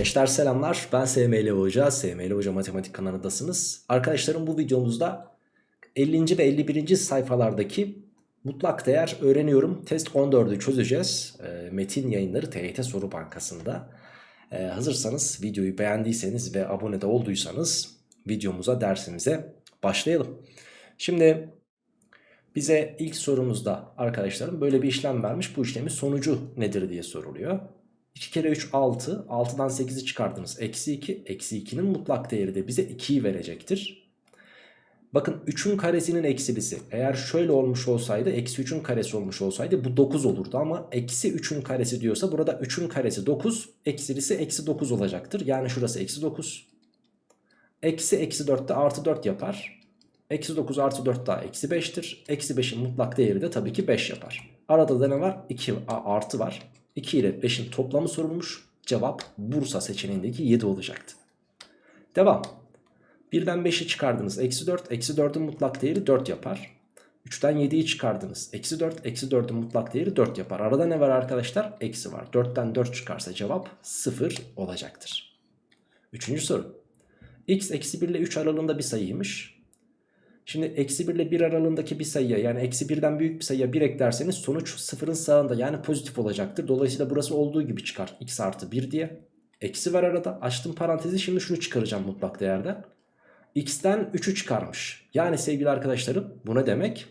Gençler selamlar ben SML Hoca, SML Hoca Matematik kanalındasınız. Arkadaşlarım bu videomuzda 50. ve 51. sayfalardaki mutlak değer öğreniyorum. Test 14'ü çözeceğiz. E, metin yayınları TYT Soru Bankası'nda. E, hazırsanız videoyu beğendiyseniz ve abone de olduysanız videomuza dersimize başlayalım. Şimdi bize ilk sorumuzda arkadaşlarım böyle bir işlem vermiş. Bu işlemin sonucu nedir diye soruluyor. 2 kere 3 6. 6'dan 8'i çıkardınız. Eksi 2. Eksi 2'nin mutlak değeri de bize 2'yi verecektir. Bakın 3'ün karesinin eksilisi. Eğer şöyle olmuş olsaydı eksi 3'ün karesi olmuş olsaydı bu 9 olurdu. Ama eksi 3'ün karesi diyorsa burada 3'ün karesi 9. Eksilisi eksi 9 olacaktır. Yani şurası eksi 9. Eksi eksi 4 de artı 4 yapar. Eksi 9 artı 4 daha eksi 5'tir. Eksi 5'in mutlak değeri de tabii ki 5 yapar. Arada da ne var? 2 artı var. 2 ile 5'in toplamı sorulmuş. Cevap Bursa seçeneğindeki 7 olacaktı. Devam. 1'den 5'i çıkardınız. Eksi 4. Eksi 4'ün mutlak değeri 4 yapar. 3'ten 7'yi çıkardınız. Eksi 4. Eksi 4'ün mutlak değeri 4 yapar. Arada ne var arkadaşlar? Eksi var. 4'ten 4 çıkarsa cevap 0 olacaktır. Üçüncü soru. x eksi 1 ile 3 aralığında bir sayıymış. Şimdi eksi 1 ile 1 aralığındaki bir sayıya yani eksi 1'den büyük bir sayıya 1 eklerseniz sonuç sıfırın sağında yani pozitif olacaktır. Dolayısıyla burası olduğu gibi çıkar x artı 1 diye. Eksi var arada açtım parantezi şimdi şunu çıkaracağım mutlak değerden. x'ten 3'ü çıkarmış. Yani sevgili arkadaşlarım bu ne demek?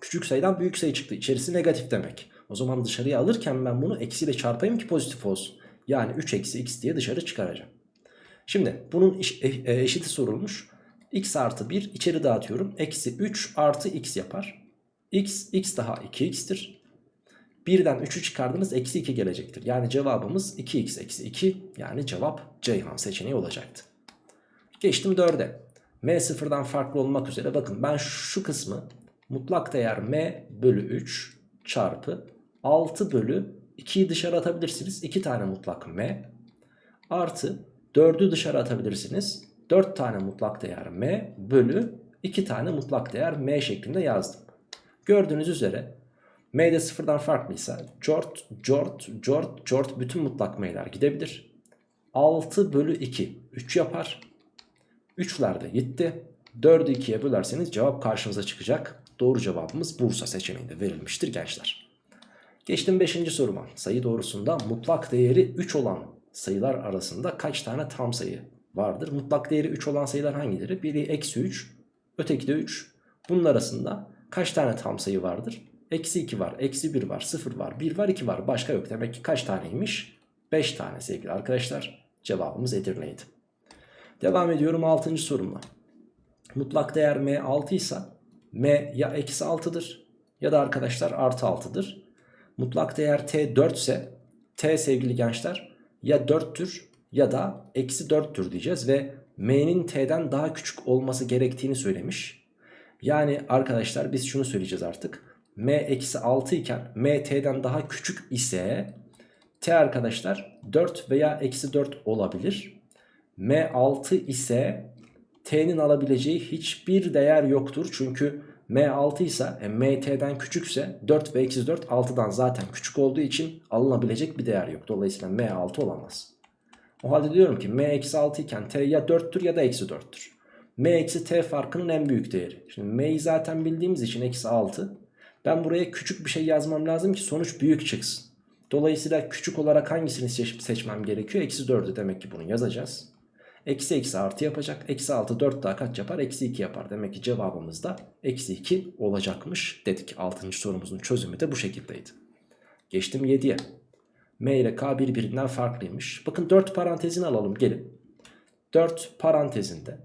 Küçük sayıdan büyük sayı çıktı içerisi negatif demek. O zaman dışarıya alırken ben bunu eksiyle çarpayım ki pozitif olsun. Yani 3 eksi x diye dışarı çıkaracağım. Şimdi bunun e, eşiti sorulmuş x artı 1 içeri dağıtıyorum. Eksi 3 artı x yapar. x, x daha 2x'tir. 1'den 3'ü çıkardınız eksi 2 gelecektir. Yani cevabımız 2x eksi 2 yani cevap Ceyhan seçeneği olacaktı. Geçtim 4'e. m sıfırdan farklı olmak üzere bakın ben şu kısmı mutlak değer m bölü 3 çarpı 6 bölü 2'yi dışarı atabilirsiniz. 2 tane mutlak m artı 4'ü dışarı atabilirsiniz. 4 tane mutlak değer m bölü 2 tane mutlak değer m şeklinde yazdım. Gördüğünüz üzere m de sıfırdan farklıysa cort, cort, cort, cort bütün mutlak m'ler gidebilir. 6 bölü 2 3 yapar. 3'ler de gitti. 4'ü 2'ye bölerseniz cevap karşınıza çıkacak. Doğru cevabımız Bursa seçeneğinde verilmiştir gençler. Geçtim 5. soruma. Sayı doğrusunda mutlak değeri 3 olan sayılar arasında kaç tane tam sayı vardır. Mutlak değeri 3 olan sayılar hangileri? Biri eksi 3, öteki de 3. Bunun arasında kaç tane tam sayı vardır? Eksi 2 var, eksi 1 var, 0 var, 1 var, 2 var. Başka yok. Demek ki kaç taneymiş? 5 tane sevgili arkadaşlar. Cevabımız Edirne'ydi. Devam ediyorum 6. sorumla. Mutlak değer m 6 ise m ya eksi 6'dır ya da arkadaşlar artı 6'dır. Mutlak değer t 4 ise t sevgili gençler ya 4'tür ya da eksi 4'tür diyeceğiz ve m'nin t'den daha küçük olması gerektiğini söylemiş. Yani arkadaşlar biz şunu söyleyeceğiz artık. m eksi 6 iken m t'den daha küçük ise t arkadaşlar 4 veya eksi 4 olabilir. m 6 ise t'nin alabileceği hiçbir değer yoktur. Çünkü m 6 ise e, m t'den küçükse 4 ve eksi 4 6'dan zaten küçük olduğu için alınabilecek bir değer yok. Dolayısıyla m 6 olamaz. O halde diyorum ki m eksi 6 iken t ya 4'tür ya da eksi 4'tür. m eksi t farkının en büyük değeri. Şimdi m'yi zaten bildiğimiz için eksi 6. Ben buraya küçük bir şey yazmam lazım ki sonuç büyük çıksın. Dolayısıyla küçük olarak hangisini seç seçmem gerekiyor? Eksi 4'ü demek ki bunu yazacağız. Eksi eksi artı yapacak. Eksi 6 4 daha kaç yapar? Eksi 2 yapar. Demek ki cevabımız da eksi 2 olacakmış dedik. 6. sorumuzun çözümü de bu şekildeydi. Geçtim 7'ye. M ile K birbirinden farklıymış. Bakın 4 parantezini alalım gelin. 4 parantezinde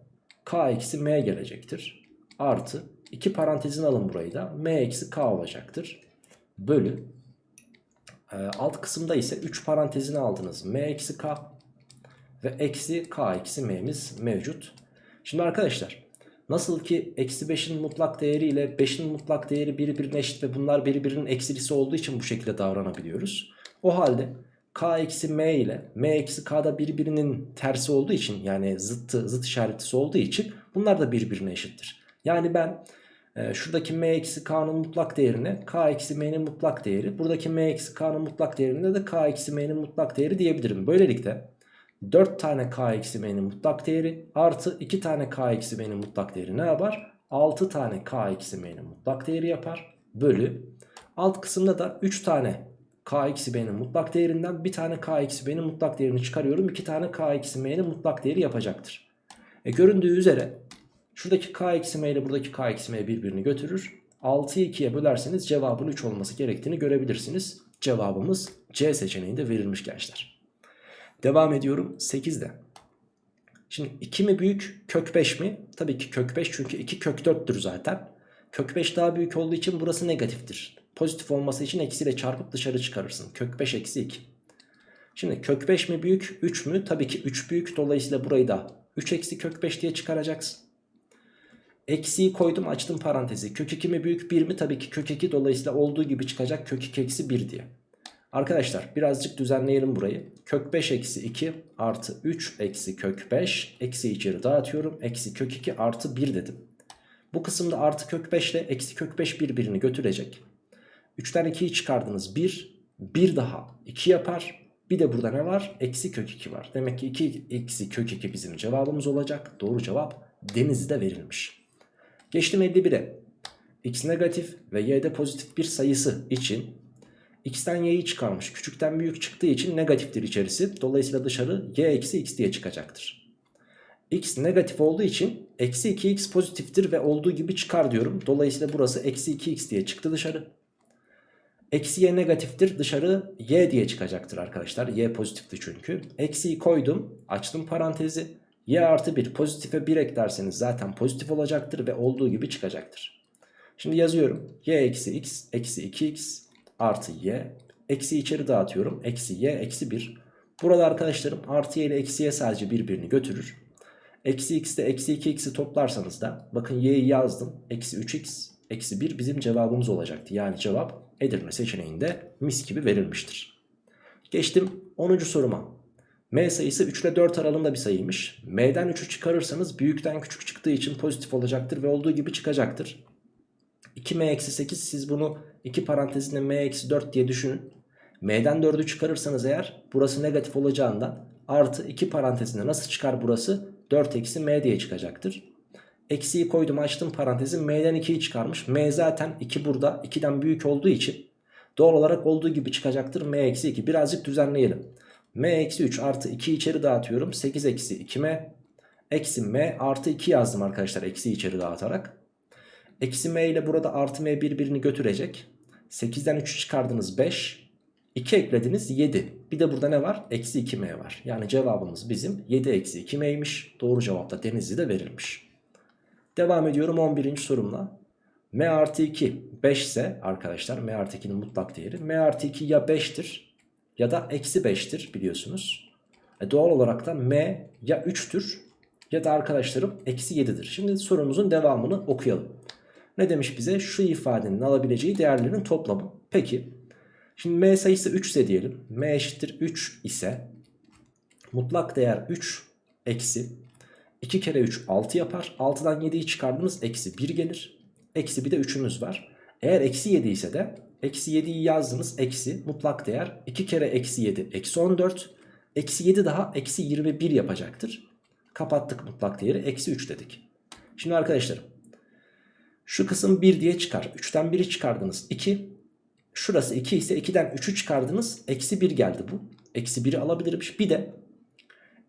K eksi M gelecektir. Artı 2 parantezini alın burayı da M eksi K olacaktır. Bölü e, alt kısımda ise 3 parantezini aldınız. M eksi K ve eksi K eksi M'miz mevcut. Şimdi arkadaşlar nasıl ki eksi 5'in mutlak değeri ile 5'in mutlak değeri birbirine eşit ve bunlar birbirinin eksilisi olduğu için bu şekilde davranabiliyoruz. O halde k eksi m ile m eksi k da birbirinin tersi olduğu için yani zıttı, zıt işaretisi olduğu için bunlar da birbirine eşittir. Yani ben e, şuradaki m eksi k'nın mutlak değerine k eksi m'nin mutlak değeri buradaki m eksi k'nın mutlak değerine de k eksi m'nin mutlak değeri diyebilirim. Böylelikle 4 tane k eksi m'nin mutlak değeri artı 2 tane k eksi m'nin mutlak değeri ne yapar? 6 tane k eksi m'nin mutlak değeri yapar. Bölü. Alt kısımda da 3 tane k eksi m'nin mutlak değerinden bir tane k eksi m'nin mutlak değerini çıkarıyorum. 2 tane k eksi m'nin mutlak değeri yapacaktır. E göründüğü üzere şuradaki k eksi m ile buradaki k eksi m birbirini götürür. 6'yı 2'ye bölerseniz cevabın 3 olması gerektiğini görebilirsiniz. Cevabımız C seçeneğinde verilmiş gençler. Devam ediyorum 8'de. Şimdi 2 mi büyük kök 5 mi? Tabii ki kök 5 çünkü 2 kök 4'tür zaten. Kök 5 daha büyük olduğu için burası negatiftir. Pozitif olması için eksiyle çarpıp dışarı çıkarırsın. Kök 5 eksi 2. Şimdi kök 5 mi büyük 3 mü? Tabii ki 3 büyük dolayısıyla burayı da 3 eksi kök 5 diye çıkaracaksın. Eksiyi koydum açtım parantezi. Kök 2 mi büyük 1 mi? Tabii ki kök 2 dolayısıyla olduğu gibi çıkacak kök 2 eksi 1 diye. Arkadaşlar birazcık düzenleyelim burayı. Kök 5 eksi 2 artı 3 eksi kök 5 eksi içeri dağıtıyorum. Eksi kök 2 artı 1 dedim. Bu kısımda artı kök 5 ile eksi kök 5 birbirini götürecek. 3'ten 2'yi çıkardınız 1. 1 daha 2 yapar. Bir de burada ne var? Eksi kök 2 var. Demek ki 2 eksi kök 2 bizim cevabımız olacak. Doğru cevap Denizli'de verilmiş. Geçtim 51'e. X negatif ve y'de pozitif bir sayısı için x'ten y'yi çıkarmış. Küçükten büyük çıktığı için negatiftir içerisi. Dolayısıyla dışarı y eksi x diye çıkacaktır. x negatif olduğu için eksi 2x pozitiftir ve olduğu gibi çıkar diyorum. Dolayısıyla burası eksi 2x diye çıktı dışarı. Eksi y negatiftir dışarı y diye çıkacaktır arkadaşlar. Y pozitifti çünkü. Eksiyi koydum açtım parantezi. Y artı 1 pozitife 1 eklerseniz zaten pozitif olacaktır ve olduğu gibi çıkacaktır. Şimdi yazıyorum. Y eksi x eksi 2x artı y. Eksi içeri dağıtıyorum. Eksi y eksi 1. Burada arkadaşlarım artı y ile eksi y sadece birbirini götürür. Eksi x ile eksi 2x'i toplarsanız da bakın y'yi yazdım. Eksi 3x eksi 1 bizim cevabımız olacaktı. Yani cevap Edirne seçeneğinde mis gibi verilmiştir. Geçtim 10. soruma. M sayısı 3 ile 4 aralığında bir sayıymış. M'den 3'ü çıkarırsanız büyükten küçük çıktığı için pozitif olacaktır ve olduğu gibi çıkacaktır. 2M-8 siz bunu 2 parantezinde M-4 diye düşünün. M'den 4'ü çıkarırsanız eğer burası negatif olacağından artı 2 parantezinde nasıl çıkar burası? 4 eksi M diye çıkacaktır. Eksiyi koydum açtım parantezi M'den 2'yi çıkarmış. M zaten 2 burada 2'den büyük olduğu için doğal olarak olduğu gibi çıkacaktır. M eksi 2 birazcık düzenleyelim. M eksi 3 artı 2 içeri dağıtıyorum. 8 eksi 2M eksi M artı 2 yazdım arkadaşlar eksi içeri dağıtarak. Eksi M ile burada artı M birbirini götürecek. 8'den 3'ü çıkardınız 5. 2 eklediniz 7. Bir de burada ne var? Eksi 2M var. Yani cevabımız bizim 7 eksi 2M'ymiş. Doğru cevap da Denizli'de verilmiş. Devam ediyorum 11. sorumla. M artı 2 5 ise arkadaşlar M artı 2'nin mutlak değeri. M artı 2 ya 5'tir ya da eksi 5'tir biliyorsunuz. E doğal olarak da M ya 3'tür ya da arkadaşlarım eksi 7'dir. Şimdi sorumuzun devamını okuyalım. Ne demiş bize? Şu ifadenin alabileceği değerlerin toplamı. Peki. Şimdi M sayısı 3 ise diyelim. M eşittir 3 ise mutlak değer 3 eksi 2 kere 3 6 yapar. 6'dan 7'yi çıkardınız eksi 1 gelir. Eksi bir de 3'ümüz var. Eğer eksi 7 ise de eksi 7'yi yazdınız eksi mutlak değer 2 kere eksi 7 eksi 14. Eksi 7 daha eksi 21 yapacaktır. Kapattık mutlak değeri eksi 3 dedik. Şimdi arkadaşlarım şu kısım 1 diye çıkar. 3'ten 1'i çıkardınız 2. Şurası 2 ise 2'den 3'ü çıkardınız. Eksi 1 geldi bu. Eksi 1'i alabilirmiş. Bir de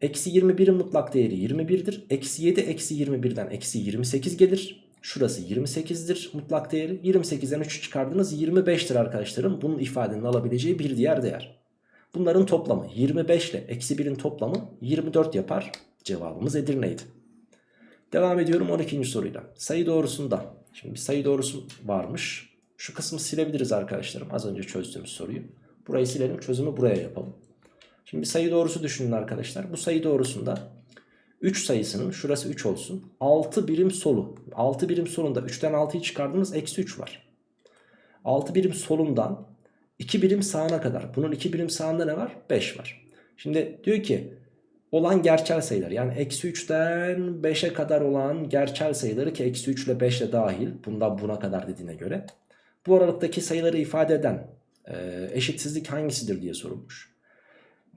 eksi 21'in mutlak değeri 21'dir. Eksi 7 eksi 21'den eksi 28 gelir. Şurası 28'dir mutlak değeri. 28'den 3'ü çıkardınız 25'tir arkadaşlarım. Bunun ifadenin alabileceği bir diğer değer. Bunların toplamı 25 ile eksi 1'in toplamı 24 yapar. Cevabımız Edirne'ydi. Devam ediyorum 12. soruyla. Sayı doğrusunda. Şimdi bir sayı doğrusu varmış. Şu kısmı silebiliriz arkadaşlarım. Az önce çözdüğümüz soruyu. Burayı silelim çözümü buraya yapalım. Şimdi sayı doğrusu düşünün arkadaşlar. Bu sayı doğrusunda 3 sayısının şurası 3 olsun. 6 birim solu. 6 birim solunda 3'ten 6'yı çıkardınız eksi 3 var. 6 birim solundan 2 birim sağına kadar. Bunun 2 birim sağında ne var? 5 var. Şimdi diyor ki olan gerçel sayılar yani eksi 3'ten 5'e kadar olan gerçel sayıları ki eksi 3 ile 5 ile dahil bundan buna kadar dediğine göre bu aralıktaki sayıları ifade eden e, eşitsizlik hangisidir diye sorulmuş.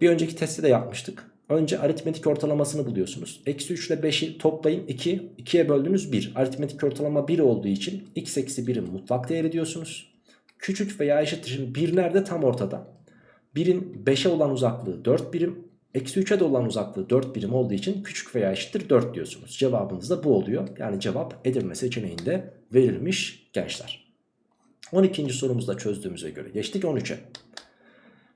Bir önceki testte de yapmıştık. Önce aritmetik ortalamasını buluyorsunuz. Eksi 3 ile 5'i toplayın 2. 2'ye böldünüz 1. Aritmetik ortalama 1 olduğu için x eksi 1'in mutlak değeri diyorsunuz. Küçük veya eşittir. Şimdi 1 nerede? Tam ortada. 1'in 5'e olan uzaklığı 4 birim. Eksi 3'e de olan uzaklığı 4 birim olduğu için küçük veya eşittir 4 diyorsunuz. Cevabınız da bu oluyor. Yani cevap Edirne seçeneğinde verilmiş gençler. 12. sorumuzda çözdüğümüze göre geçtik 13'e.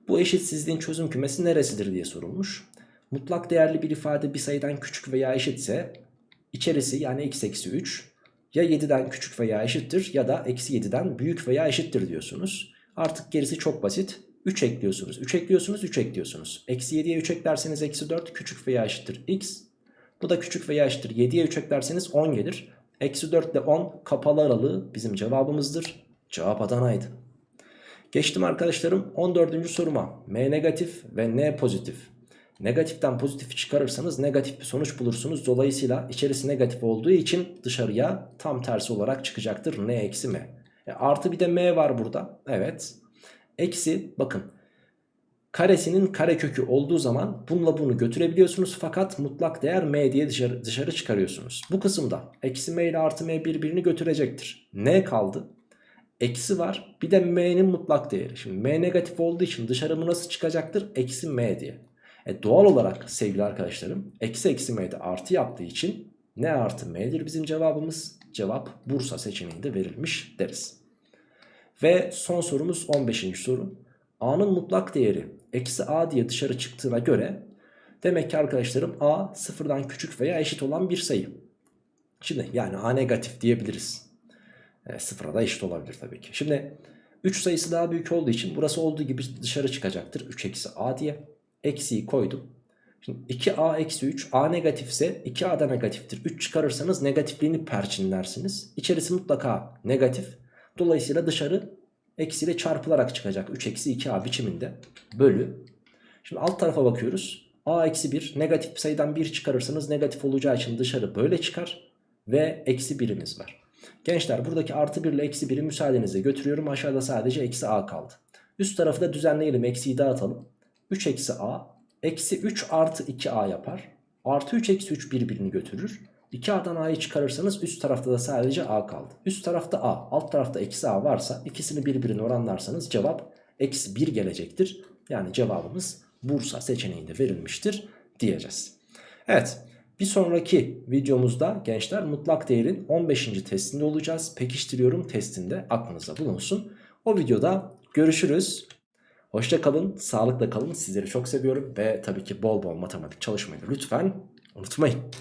Bu eşitsizliğin çözüm kümesi neresidir diye sorulmuş. Mutlak değerli bir ifade bir sayıdan küçük veya eşitse içerisi yani x eksi 3 ya 7'den küçük veya eşittir ya da eksi 7'den büyük veya eşittir diyorsunuz. Artık gerisi çok basit. 3 ekliyorsunuz. 3 ekliyorsunuz 3 ekliyorsunuz. Eksi 7'ye 3 eklerseniz eksi 4 küçük veya eşittir x. Bu da küçük veya eşittir. 7'ye 3 eklerseniz 10 gelir. Eksi 4 ile 10 kapalı aralığı bizim cevabımızdır. Cevap Adana'ydı. Geçtim arkadaşlarım 14. soruma. M negatif ve N pozitif. Negatiften pozitifi çıkarırsanız negatif bir sonuç bulursunuz. Dolayısıyla içerisi negatif olduğu için dışarıya tam tersi olarak çıkacaktır. N eksi M. E, artı bir de M var burada. Evet. Eksi bakın. Karesinin karekökü olduğu zaman bununla bunu götürebiliyorsunuz. Fakat mutlak değer M diye dışarı, dışarı çıkarıyorsunuz. Bu kısımda eksi M ile artı M birbirini götürecektir. N kaldı. Eksi var. Bir de M'nin mutlak değeri. Şimdi M negatif olduğu için dışarı bu nasıl çıkacaktır? Eksi M diye. E doğal olarak sevgili arkadaşlarım eksi eksi m'de artı yaptığı için ne artı m'dir bizim cevabımız? Cevap Bursa seçeneğinde verilmiş deriz. Ve son sorumuz 15. soru. A'nın mutlak değeri eksi A diye dışarı çıktığına göre demek ki arkadaşlarım A sıfırdan küçük veya eşit olan bir sayı. Şimdi yani A negatif diyebiliriz. E, sıfıra da eşit olabilir tabii ki. Şimdi 3 sayısı daha büyük olduğu için burası olduğu gibi dışarı çıkacaktır. 3 eksi A diye eksiyi koydum. Şimdi 2a eksi 3 a negatifse 2a da negatiftir. 3 çıkarırsanız negatifliğini perçinlersiniz. İçerisi mutlaka negatif. Dolayısıyla dışarı eksiyle çarpılarak çıkacak. 3 eksi 2a biçiminde bölü. Şimdi alt tarafa bakıyoruz. a eksi 1 negatif sayıdan 1 çıkarırsanız negatif olacağı için dışarı böyle çıkar. Ve eksi 1'imiz var. Gençler buradaki artı 1 ile eksi 1'i müsaadenizle götürüyorum. Aşağıda sadece eksi a kaldı. Üst tarafı da düzenleyelim. Eksiyi dağıtalım. 3 eksi a eksi 3 artı 2a yapar. Artı 3 eksi 3 birbirini götürür. 2a'dan a'yı çıkarırsanız üst tarafta da sadece a kaldı. Üst tarafta a alt tarafta eksi a varsa ikisini birbirine oranlarsanız cevap eksi 1 gelecektir. Yani cevabımız Bursa seçeneğinde verilmiştir diyeceğiz. Evet bir sonraki videomuzda gençler mutlak değerin 15. testinde olacağız. Pekiştiriyorum testinde aklınızda bulunsun. O videoda görüşürüz. Hoşça kalın, sağlıkla kalın. Sizleri çok seviyorum ve tabii ki bol bol matematik çalışmayı lütfen unutmayın.